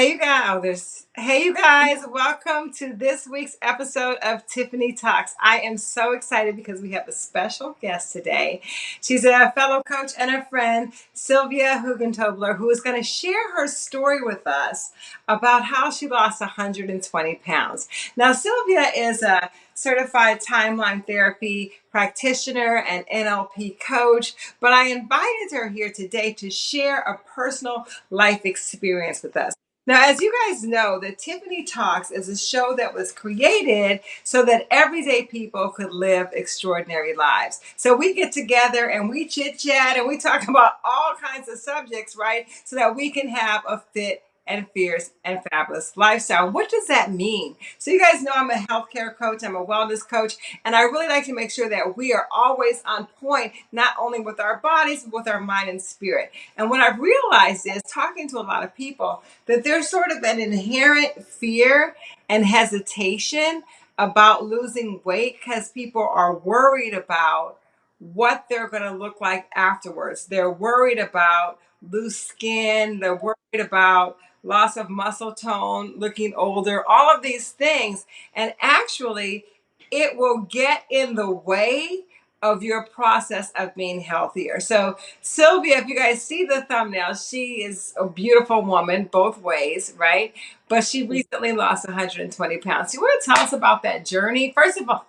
Hey you guys, oh, hey you guys, welcome to this week's episode of Tiffany Talks. I am so excited because we have a special guest today. She's a fellow coach and a friend, Sylvia Hugentobler, who is going to share her story with us about how she lost 120 pounds. Now, Sylvia is a certified timeline therapy practitioner and NLP coach, but I invited her here today to share a personal life experience with us. Now, as you guys know, the Tiffany Talks is a show that was created so that everyday people could live extraordinary lives. So we get together and we chit chat and we talk about all kinds of subjects, right? So that we can have a fit and fierce and fabulous lifestyle. What does that mean? So, you guys know I'm a healthcare coach, I'm a wellness coach, and I really like to make sure that we are always on point, not only with our bodies, but with our mind and spirit. And what I've realized is talking to a lot of people that there's sort of an inherent fear and hesitation about losing weight because people are worried about what they're going to look like afterwards. They're worried about loose skin, they're worried about loss of muscle tone, looking older, all of these things. And actually, it will get in the way of your process of being healthier. So, Sylvia, if you guys see the thumbnail, she is a beautiful woman both ways, right? But she recently lost 120 pounds. You want to tell us about that journey? First of all,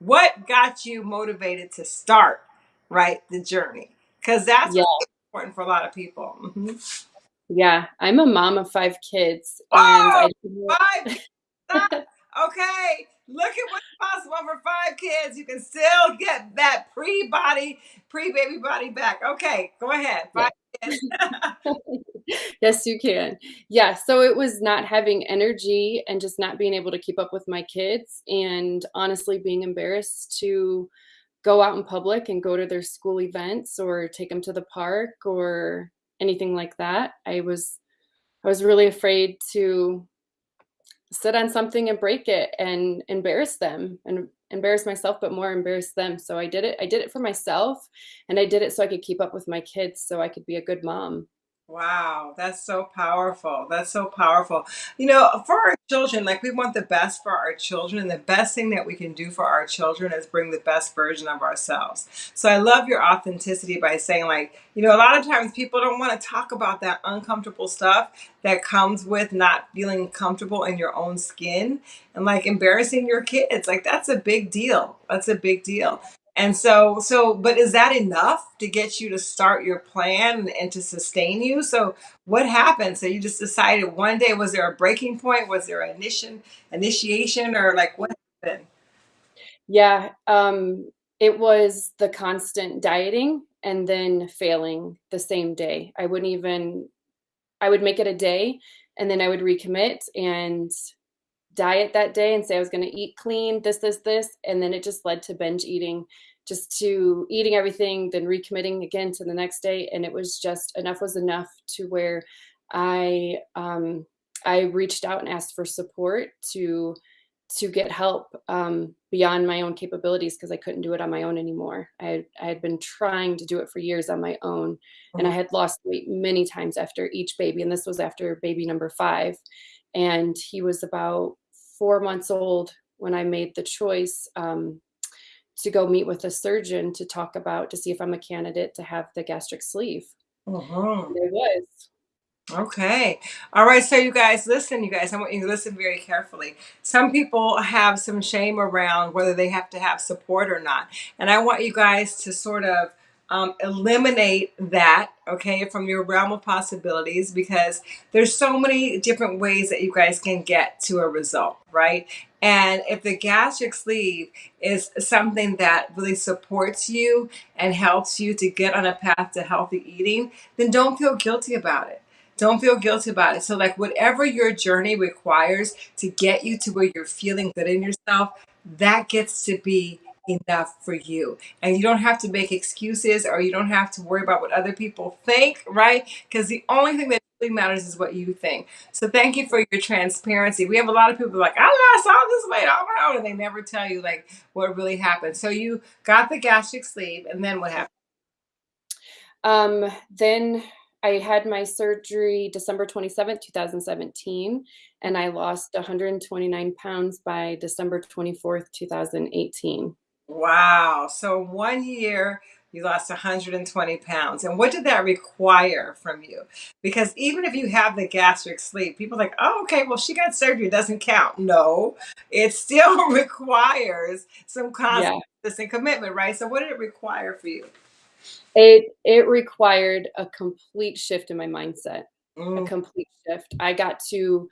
what got you motivated to start, right, the journey? Because that's Yeah. important for a lot of people. Mhm. Yeah, I'm a mom of 5 kids, and Oh, five. Okay. Look at what's possible for five kids. You can still get that pre body, pre baby body back. Okay. Go ahead. Yeah. Five kids. Yes, you can. Yeah, so it was not having energy and just not being able to keep up with my kids, and honestly being embarrassed to go out in public and go to their school events or take them to the park or anything like that. I was I was really afraid to sit on something and break it and embarrass them and embarrass myself, but more embarrass them. So I did it. I did it for myself and I did it so I could keep up with my kids so I could be a good mom. Wow, that's so powerful. That's so powerful. You know, for our children, like we want the best for our children, and the best thing that we can do for our children is bring the best version of ourselves. So I love your authenticity by saying, like, you know, a lot of times people don't want to talk about that uncomfortable stuff that comes with not feeling comfortable in your own skin and like embarrassing your kids. Like, that's a big deal. That's a big deal. And so, so, but is that enough to get you to start your plan and to sustain you? So, what happened? So, you just decided one day, was there a breaking point? Was there an initiation, initiation, or like what happened? Yeah, um, it was the constant dieting and then failing the same day. I wouldn't even I would make it a day and then I would recommit and diet that day and say I was gonna eat clean, this, this, this, and then it just led to binge eating, just to eating everything, then recommitting again to the next day, and it was just enough was enough to where I um, I reached out and asked for support to to get help um, beyond my own capabilities because I couldn't do it on my own anymore. I had, I had been trying to do it for years on my own, and I Mhm. had lost weight many times after each baby, and this was after baby number five, and he was about four months old when I made the choice um, to go meet with a surgeon to talk about to see if I'm a candidate to have the gastric sleeve. Mhm. And I was. Okay. All right. So, you guys, listen, you guys, I want you to listen very carefully. Some people have some shame around whether they have to have support or not. And I want you guys to sort of um, eliminate that, okay, from your realm of possibilities because there's so many different ways that you guys can get to a result, right? And if the gastric sleeve is something that really supports you and helps you to get on a path to healthy eating, then don't feel guilty about it don't feel guilty about it. So, like, whatever your journey requires to get you to where you're feeling good in yourself, that gets to be enough for you. And you don't have to make excuses or you don't have to worry about what other people think, right? Because the only thing that really matters is what you think. So, thank you for your transparency. We have a lot of people like, I lost all this weight on my own, and they never tell you, like, what really happened. So, you got the gastric sleeve, and then what happened? Um, then I had my surgery December 27th, 2017, and I lost 129 pounds by December 24th, 2018. Wow. So one year you lost 120 pounds. And what did that require from you? Because even if you have the gastric sleeve, people are like, oh, okay, well, she got surgery, it doesn't count. No, it still requires some Yeah. constant commitment, right? So what did it require for you? It it required a complete shift in my mindset, a Mm, complete shift. I got to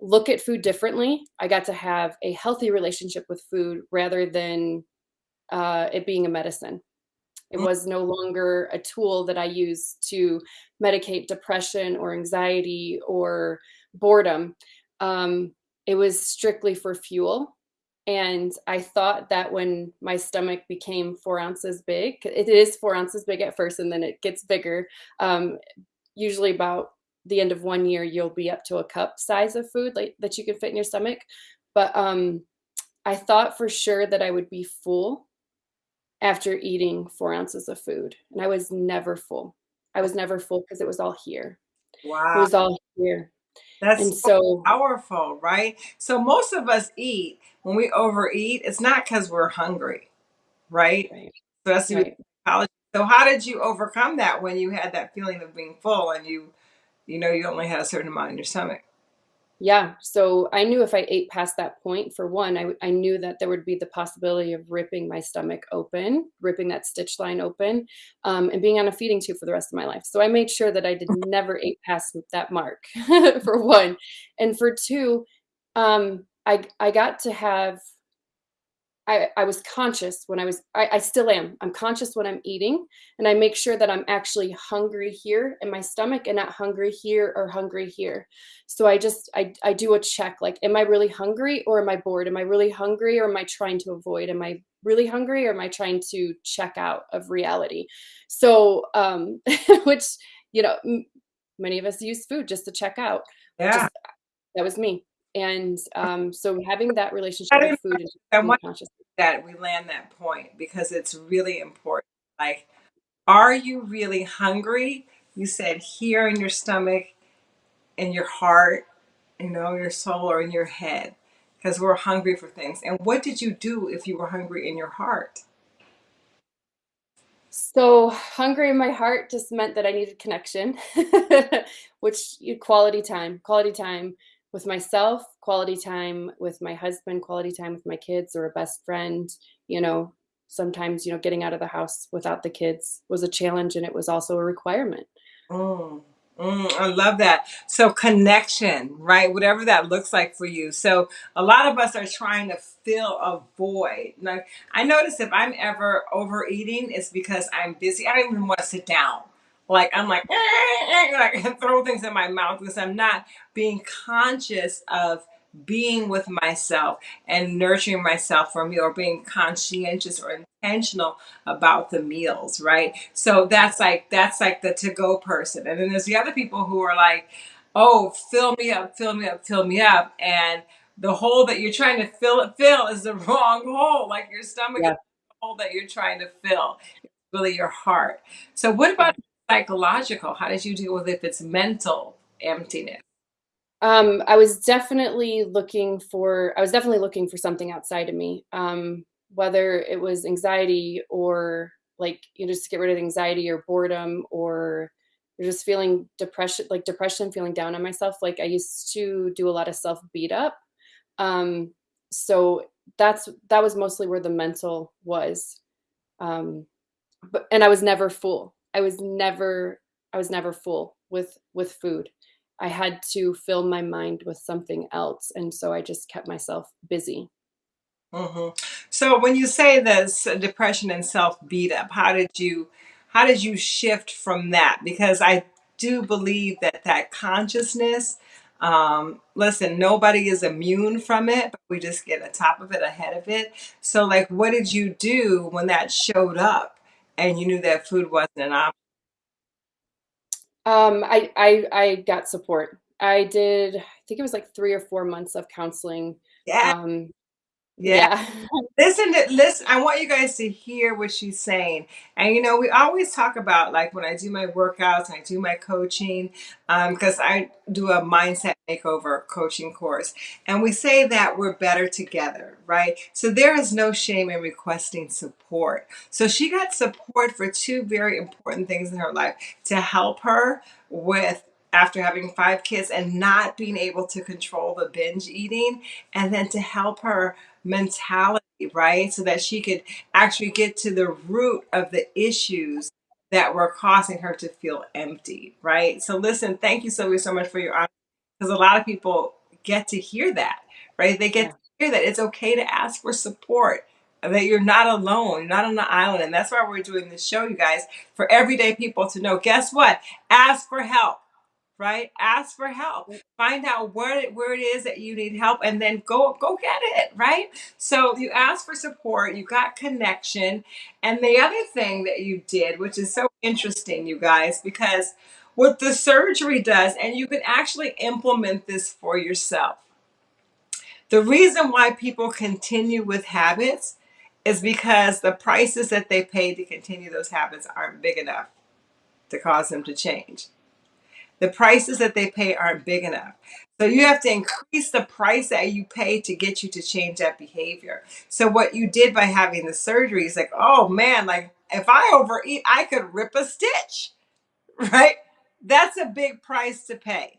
look at food differently. I got to have a healthy relationship with food rather than uh, it being a medicine. It mm, was no longer a tool that I used to medicate depression or anxiety or boredom. Um, it was strictly for fuel. And I thought that when my stomach became four ounces big, it is four ounces big at first and then it gets bigger. Um, usually about the end of one year, you'll be up to a cup size of food like that you can fit in your stomach. But um, I thought for sure that I would be full after eating 4 ounces of food, and I was never full. I was never full because it was all here. Wow. It was all here, That's and so so powerful, right? So most of us eat when we overeat, it's not because we're hungry, right? right, Especially with right. So how did you overcome that when you had that feeling of being full and you you know you only had a certain amount in your stomach? Yeah, so I knew if I ate past that point, for one, I, I knew that there would be the possibility of ripping my stomach open, ripping that stitch line open, um, and being on a feeding tube for the rest of my life. So I made sure that I did never eat past that mark, for one. And for 2, um, I I got to have I I was conscious when I was I I still am. I'm conscious when I'm eating, and I make sure that I'm actually hungry here in my stomach and not hungry here or hungry here. So I just I I do a check, like, am I really hungry or am I bored? Am I really hungry or am I trying to avoid? Am I really hungry or am I trying to check out of reality? So, um, which, you know, m many of us use food just to check out. Yeah. Just that was me. And, um, so having that relationship with food and being conscious that we land that point because it's really important. Like, are you really hungry? You said here in your stomach, in your heart, you know, your soul, or in your head, because we're hungry for things. And what did you do if you were hungry in your heart? So, hungry in my heart just meant that I needed connection, which quality time, quality time with myself, quality time with my husband, quality time with my kids or a best friend. You know, sometimes, you know, getting out of the house without the kids was a challenge and it was also a requirement. Mm, mm, I love that. So connection, right? Whatever that looks like for you. So a lot of us are trying to fill a void. Like I notice if I'm ever overeating, it's because I'm busy. I don't even want to sit down. Like I'm like, like throw things in my mouth because I'm not being conscious of being with myself and nurturing myself for me or being conscientious or intentional about the meals, right? So that's like that's like the to go person. And then there's the other people who are like, "Oh, fill me up, fill me up, fill me up." And the hole that you're trying to fill it fill is the wrong hole. Like your stomach is Yeah. the hole that you're trying to fill. It's really your heart. So what about psychological? How did you deal with it if it's mental emptiness? Um, I was definitely looking for I was definitely looking for something outside of me. Um, whether it was anxiety or like you know, just to get rid of anxiety or boredom or or just feeling depression like depression, feeling down on myself. Like I used to do a lot of self beat up. Um, so that's that was mostly where the mental was. Um, but and I was never full. I was never I was never full with with food. I had to fill my mind with something else, and so I just kept myself busy. hmm So when you say this depression and self beat up, how did you how did you shift from that? Because I do believe that that consciousness, um, listen, nobody is immune from it, but we just get on top of it, ahead of it. So like, what did you do when that showed up and you knew that food wasn't an option? Um, I I I got support. I did I think it was like 3 or 4 months of counseling. Yeah. Um, Yeah. Yeah. Listen to listen. I want you guys to hear what she's saying. And you know, we always talk about like when I do my workouts and I do my coaching, um, because I do a mindset makeover coaching course, and we say that we're better together, right? So there is no shame in requesting support. So she got support for two very important things in her life to help her with after having five kids and not being able to control the binge eating, and then to help her mentality right? So that she could actually get to the root of the issues that were causing her to feel empty, right? So listen, thank you Sylvia so much for your honesty because a lot of people get to hear that, right? They get Yeah. to hear that it's okay to ask for support. That you're not alone, you're not on the island. And that's why we're doing this show, you guys, for everyday people to know. Guess what? Ask for help right? Ask for help. Find out where it, where it is that you need help, and then go go get it, right? So you ask for support, you got connection, and the other thing that you did, which is so interesting, you guys, because what the surgery does, and you can actually implement this for yourself. The reason why people continue with habits is because the prices that they pay to continue those habits aren't big enough to cause them to change. The prices that they pay aren't big enough. So you have to increase the price that you pay to get you to change that behavior. So what you did by having the surgery is like, oh man, like if I overeat, I could rip a stitch, right? That's a big price to pay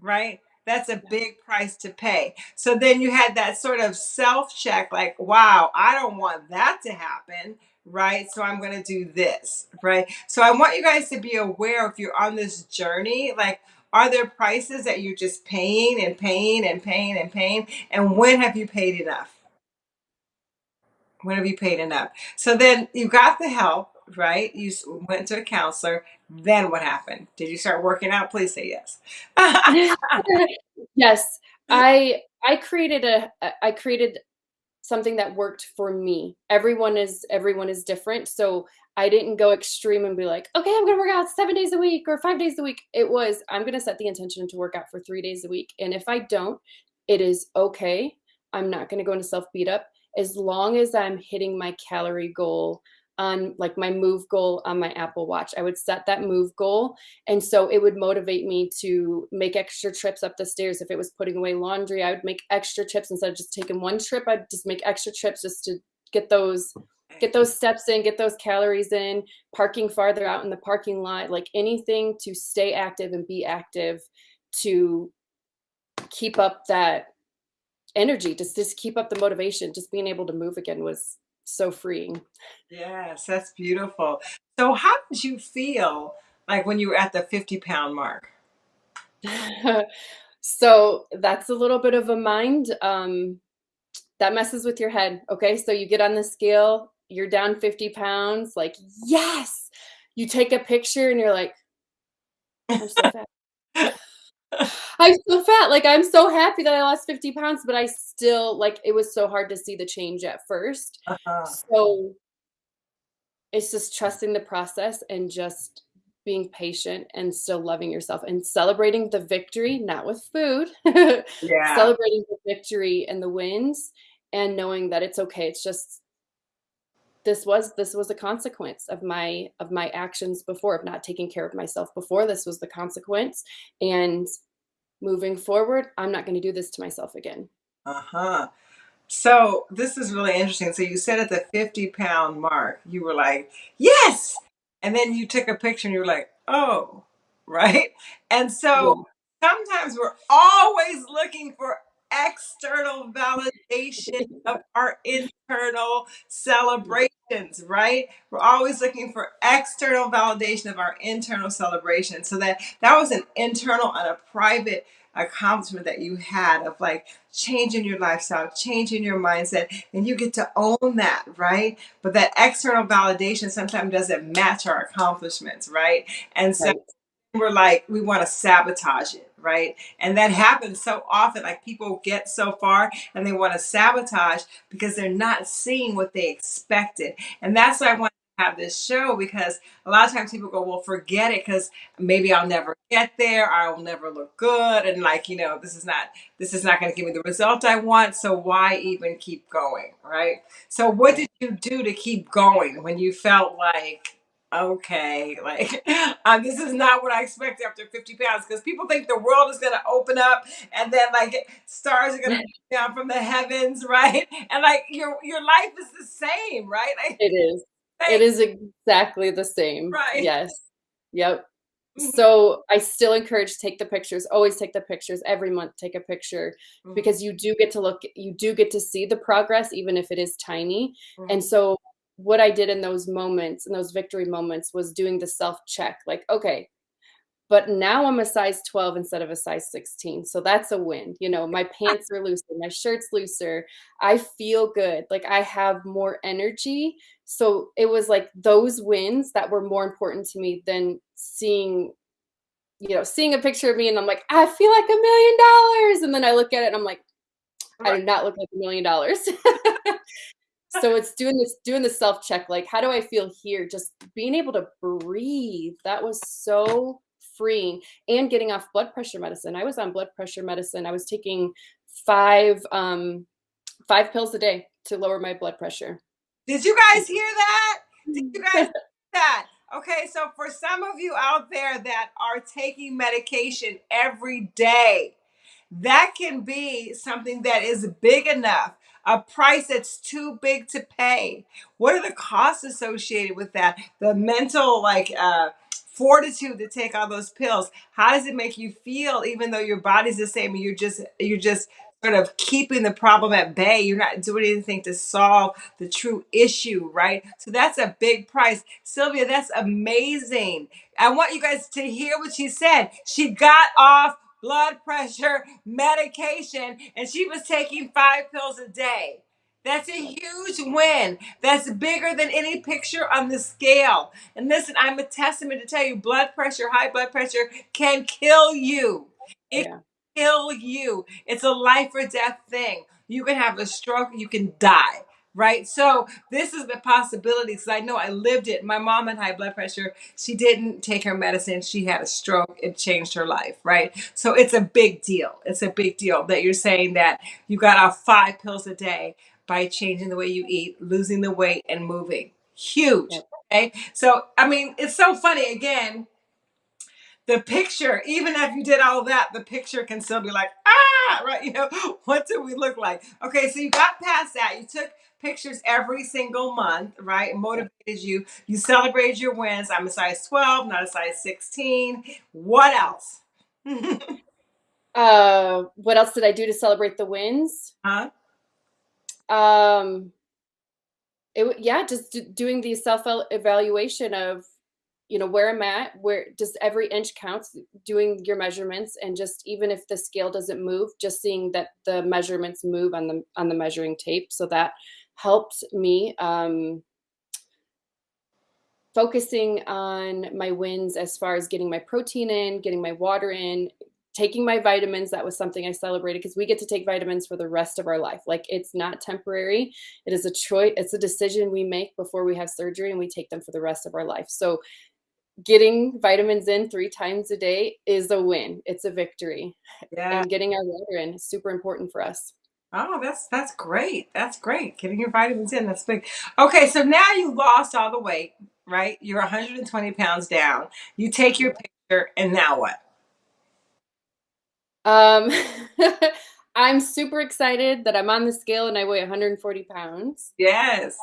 right? That's a big price to pay. So then you had that sort of self check like, wow, I don't want that to happen, right? So I'm going to do this, right? So I want you guys to be aware if you're on this journey, like, are there prices that you're just paying and paying and paying and paying? And when have you paid enough? When have you paid enough? So then you got the help, right? You s- went to a counselor. Then what happened? Did you start working out? Please say yes. Yes, I I created a i created something that worked for me. Everyone is everyone is different, so I didn't go extreme and be like, "Okay, I'm gonna work out 7 days a week or 5 days a week." It was, "I'm gonna set the intention to work out for 3 days a week, and if I don't, it is okay. I'm not gonna go into self beat up as long as I'm hitting my calorie goal on like my move goal on my Apple Watch." I would set that move goal, and so it would motivate me to make extra trips up the stairs. If it was putting away laundry, I would make extra trips instead of just taking one trip. I'd just make extra trips just to get those get those steps in, get those calories in, parking farther out in the parking lot, like anything to stay active and be active to keep up that energy, just just keep up the motivation. Just being able to move again was so freeing. Yes, that's beautiful. So how did you feel like when you were at the 50 pound mark? So that's a little bit of a mind um, that messes with your head. Okay, so you get on the scale, you're down 50 pounds, like, yes. You take a picture and you're like, I'm so fat. Like, I'm so happy that I lost 50 pounds, but I still, like, it was so hard to see the change at first. Uh-huh. So it's just trusting the process and just being patient and still loving yourself and celebrating the victory, not with food, Yeah. celebrating the victory and the wins and knowing that it's okay. It's just this was this was a consequence of my of my actions before of not taking care of myself before this was the consequence and moving forward i'm not going to do this to myself again Uh-huh. So this is really interesting. So you said at the 50 pound mark, you were like, yes. And then you took a picture and you were like, oh, right? And so yeah sometimes we're always looking for external validation of our internal right? We're always looking for external validation of our internal celebration. So that that was an internal and a private accomplishment that you had of like changing your lifestyle, changing your mindset, and you get to own that, right? But that external validation sometimes doesn't match our accomplishments, right? And so right we're like we want to sabotage it right and that happens so often like people get so far and they want to sabotage because they're not seeing what they expected and that's why i want to have this show because a lot of times people go, well, forget it because maybe I'll never get there. I'll never look good. And like, you know, this is not, this is not going to give me the result I want. So why even keep going? Right. So what did you do to keep going when you felt like, okay, like uh, this is not what I expect after 50 pounds because people think the world is going to open up and then like stars are going to come down from the heavens, right? And like your your life is the same, right? Like, it is. It is exactly the same. Right. Yes. Yep. Mm-hmm. So I still encourage take the pictures. Always take the pictures every month. Take a picture mm-hmm. because you do get to look. You do get to see the progress, even if it is tiny. Mm-hmm. And so what I did in those moments, in those victory moments, was doing the self check. Like, okay, but now I'm a size 12 instead of a size 16. So that's a win. You know, my pants are looser, my shirt's looser. I feel good. Like I have more energy. So it was like those wins that were more important to me than seeing, you know, seeing a picture of me and I'm like, I feel like a million dollars. And then I look at it and I'm like, I do not look like a million dollars. so it's doing this doing the self check like how do i feel here? Just being able to breathe that was so freeing and getting off blood pressure medicine. I was on blood pressure medicine. I was taking five um five pills a day to lower my blood pressure. Did you guys hear that? Did you guys hear that? Okay so for some of you out there that are taking medication every day that can be something that is big enough a price that's too big to pay. What are the costs associated with that? The mental like uh fortitude to take all those pills. How does it make you feel even though your body's the same and you're just you're just sort of keeping the problem at bay? You're not doing anything to solve the true issue right? So that's a big price. Sylvia that's amazing. I want you guys to hear what she said. She got off blood pressure medication and she was taking five pills a day. That's a huge win. That's bigger than any picture on the scale. And listen, I'm a testament to tell you blood pressure, high blood pressure can kill you. It yeah. can kill you. It's a life or death thing. You can have a stroke, you can die right? So this is the possibility because I know I lived it. My mom had high blood pressure. She didn't take her medicine. She had a stroke. It changed her life, right? So it's a big deal. It's a big deal that you're saying that you got off five pills a day by changing the way you eat, losing the weight, and moving. Huge. Okay. So, I mean, it's so funny again the picture, even if you did all that, the picture can still be like, ah, right? You know, what do we look like? Okay, so you got past that. You took pictures every single month, right? It motivated you. You celebrated your wins. I'm a size 12, not a size 16. What else? uh, what else did I do to celebrate the wins? Huh? Um, it yeah, just doing the self evaluation of you know where i'm at where just every inch counts doing your measurements and just even if the scale doesn't move just seeing that the measurements move on the on the measuring tape so that helped me um focusing on my wins as far as getting my protein in getting my water in taking my vitamins that was something i celebrated because we get to take vitamins for the rest of our life like it's not temporary it is a choice it's a decision we make before we have surgery and we take them for the rest of our life so getting vitamins in three times a day is a win. It's a victory. Yeah. And getting our water in is super important for us. Oh, that's that's great. That's great. Getting your vitamins in, that's big. Okay, so now you lost all the weight, right? You're 120 pounds down. You take your picture, and now what? Um, I'm super excited that I'm on the scale and I weigh 140 pounds. Yes.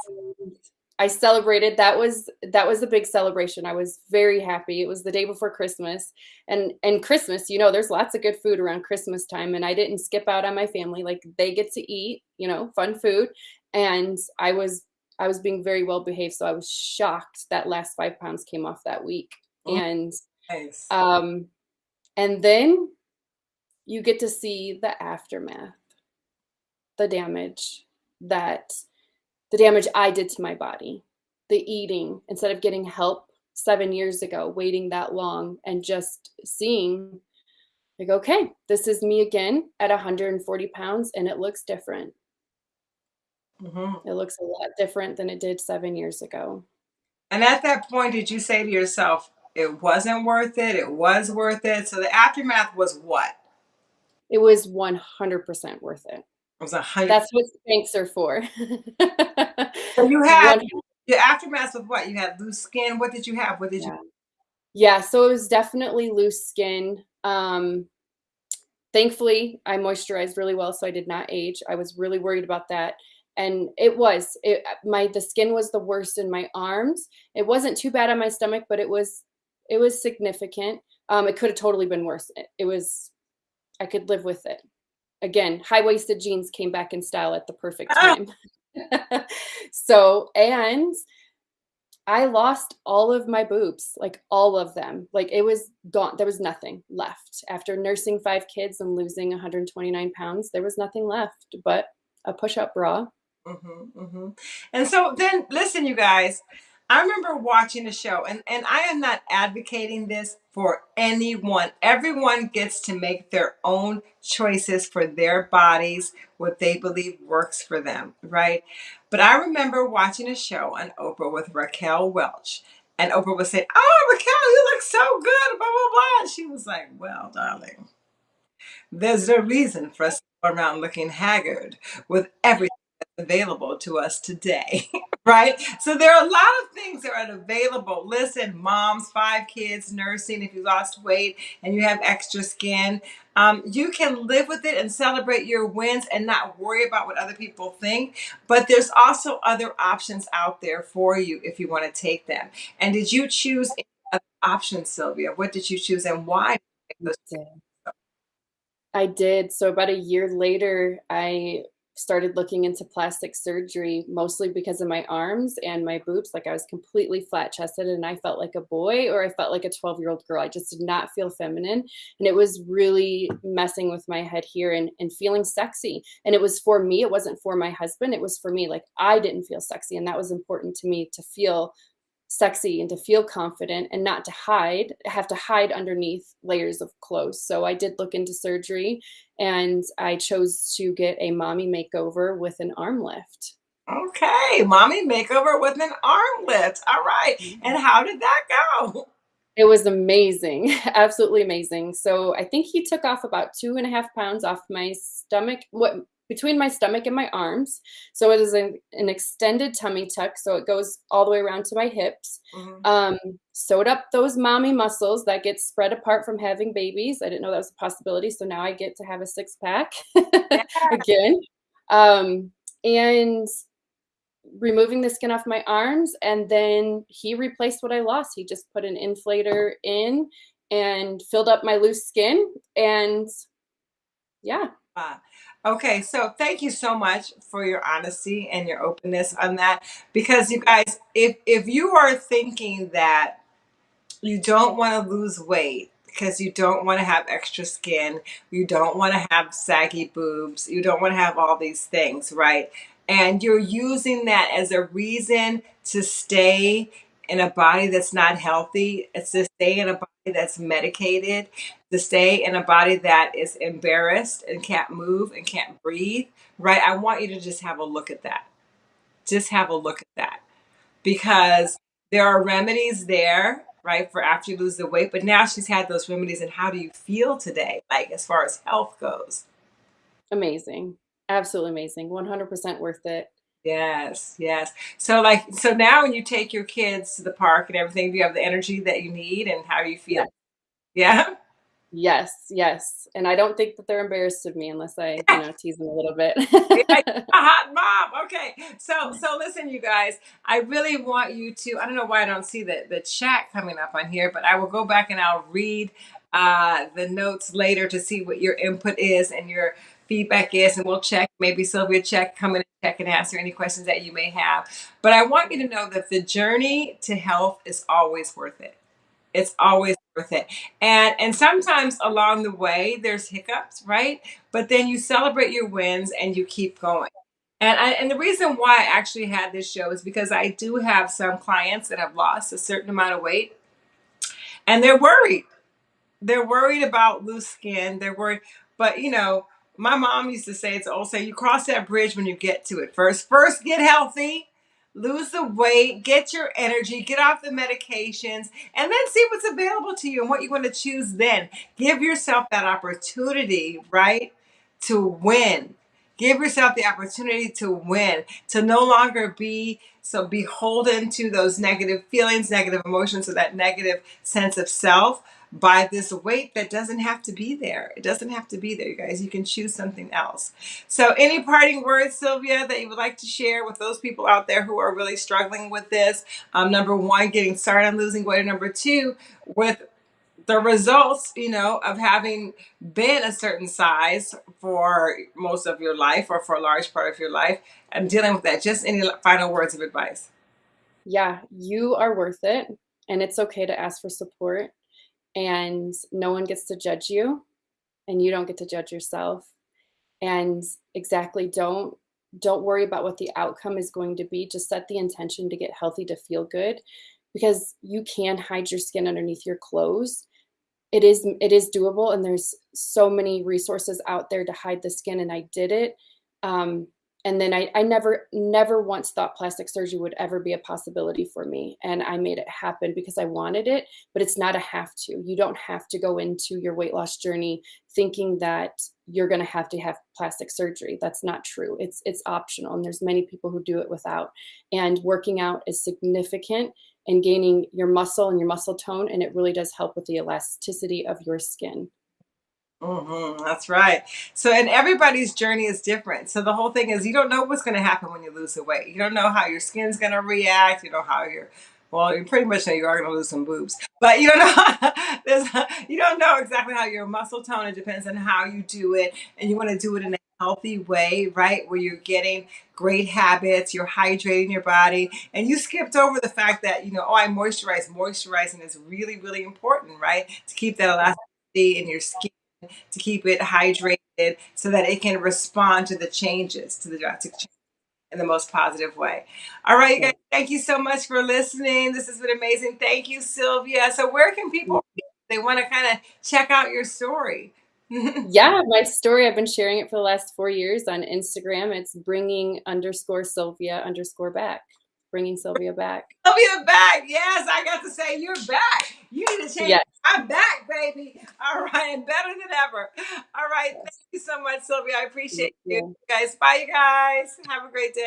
I celebrated. That was that was a big celebration. I was very happy. It was the day before Christmas, and and Christmas, you know, there's lots of good food around Christmas time, and I didn't skip out on my family. Like they get to eat, you know, fun food, and I was I was being very well behaved. So I was shocked that last five pounds came off that week, oh, and nice. um, and then you get to see the aftermath, the damage that the damage I did to my body, the eating, instead of getting help seven years ago, waiting that long and just seeing, like, okay, this is me again at 140 pounds and it looks different. Mm-hmm. It looks a lot different than it did seven years ago. And at that point, did you say to yourself, it wasn't worth it, it was worth it? So the aftermath was what? It was 100% worth it. Was a. That's what Spanx are for. So you had 100 the aftermath of what? You had loose skin. What did you have? What did you? Yeah. Yeah, so it was definitely loose skin. Um, thankfully, I moisturized really well, so I did not age. I was really worried about that. And it was, it, my, the skin was the worst in my arms. It wasn't too bad on my stomach, but it was, it was significant. Um, it could have totally been worse. It, it was, I could live with it. Again, high-waisted jeans came back in style at the perfect Ah, time. so, and I lost all of my boobs, like all of them. Like it was gone. There was nothing left. After nursing five kids and losing 129 pounds, there was nothing left but a push-up bra. Mm-hmm, mm-hmm. And so then, listen, you guys. I remember watching a show, and and I am not advocating this for anyone. Everyone gets to make their own choices for their bodies, what they believe works for them, right? But I remember watching a show on Oprah with Raquel Welch, and Oprah was saying, "Oh, Raquel, you look so good," blah blah blah. And she was like, "Well, darling." There's no reason for us to go around looking haggard with everything that's available to us today, right? So there are a lot of things that are available. Listen, moms, five kids, nursing, if you lost weight and you have extra skin, um, you can live with it and celebrate your wins and not worry about what other people think. But there's also other options out there for you if you want to take them. And did you choose any other options, Sylvia? What did you choose and why? I did. So about a year later, I started looking into plastic surgery, mostly because of my arms and my boobs. Like I was completely flat chested and I felt like a boy or I felt like a 12 year old girl. I just did not feel feminine. And it was really messing with my head here and, and feeling sexy. And it was for me, it wasn't for my husband. It was for me. Like I didn't feel sexy. And that was important to me to feel sexy and to feel confident and not to hide, have to hide underneath layers of clothes. So I did look into surgery and I chose to get a mommy makeover with an arm lift. Okay, mommy makeover with an arm lift. All right. Mm-hmm. And how did that go? It was amazing, absolutely amazing. So I think he took off about two and a half pounds off my stomach, what between my stomach and my arms. So it is an, an extended tummy tuck, so it goes all the way around to my hips. Mhm. Um, sewed up those mommy muscles that get spread apart from having babies. I didn't know that was a possibility, so now I get to have a six pack Yeah. again. Um, and removing the skin off my arms and then he replaced what I lost. He just put an inflator in and filled up my loose skin and yeah. Uh, okay, so thank you so much for your honesty and your openness on that. Because you guys, if if you are thinking that you don't want to lose weight because you don't want to have extra skin, you don't want to have saggy boobs, you don't want to have all these things, right? And you're using that as a reason to stay in a body that's not healthy, it's to stay in a body that's medicated, to stay in a body that is embarrassed and can't move and can't breathe, right? I want you to just have a look at that. Just have a look at that because there are remedies there, right, for after you lose the weight. But now she's had those remedies, and how do you feel today, like as far as health goes? Amazing. Absolutely amazing. 100% worth it. Yes, yes. So, like, so now when you take your kids to the park and everything, do you have the energy that you need, and how you feel? Yes. Yeah. Yes, yes. And I don't think that they're embarrassed of me unless I, you know, tease them a little bit. A hot mom. Okay. So so listen, you guys. I really want you to. I don't know why I don't see the the chat coming up on here, but I will go back and I'll read uh, the notes later to see what your input is and your feedback is, and we'll check. Maybe Sylvia check come in and check and answer any questions that you may have. But I want you to know that the journey to health is always worth it. It's always worth it. And and sometimes along the way there's hiccups, right? But then you celebrate your wins and you keep going. And I, and the reason why I actually had this show is because I do have some clients that have lost a certain amount of weight and they're worried. They're worried about loose skin. They're worried, but you know, my mom used to say it's old say you cross that bridge when you get to it first. First get healthy, lose the weight, get your energy, get off the medications, and then see what's available to you and what you want to choose then. Give yourself that opportunity, right, to win. Give yourself the opportunity to win, to no longer be so beholden to those negative feelings, negative emotions, or that negative sense of self by this weight that doesn't have to be there. It doesn't have to be there, you guys. You can choose something else. So, any parting words, Sylvia, that you would like to share with those people out there who are really struggling with this? Um, number one, getting started on losing weight. Number two, with the results, you know, of having been a certain size for most of your life or for a large part of your life and dealing with that. Just any final words of advice? Yeah, you are worth it. And it's okay to ask for support. And no one gets to judge you. And you don't get to judge yourself. And exactly, don't don't worry about what the outcome is going to be. Just set the intention to get healthy, to feel good, because you can hide your skin underneath your clothes it is it is doable and there's so many resources out there to hide the skin and I did it. Um, and then I, I never never once thought plastic surgery would ever be a possibility for me. And i made it happen because i wanted it but it's not a have to. You don't have to go into your weight loss journey thinking that you're going to have to have plastic surgery. That's not true. It's it's optional and there's many people who do it without. And working out is significant and gaining your muscle and your muscle tone, and it really does help with the elasticity of your skin. Hmm that's right. So, and everybody's journey is different. So, the whole thing is you don't know what's going to happen when you lose the weight. You don't know how your skin's going to react. You know how your well, you pretty much know you are going to lose some boobs, but you don't know. you don't know exactly how your muscle tone. It depends on how you do it, and you want to do it in a healthy way, right? Where you're getting great habits, you're hydrating your body, and you skipped over the fact that you know, oh, I moisturize. Moisturizing is really, really important, right? To keep that elasticity in your skin, to keep it hydrated, so that it can respond to the changes, to the drastic changes in the most positive way. All right, you guys, thank you so much for listening. This has been amazing. Thank you, Sylvia. So, where can people, they want to kind of check out your story? Yeah, my story, I've been sharing it for the last four years on Instagram. It's bringing underscore Sylvia underscore back, bringing Sylvia back. Sylvia back. Yes, I got to say you're back. You need to change. Yes, I'm back, baby. All right, and better than ever. All right, thank you so much, Sylvia. I Thank appreciate you you. guys. Bye, you guys. Have a great day.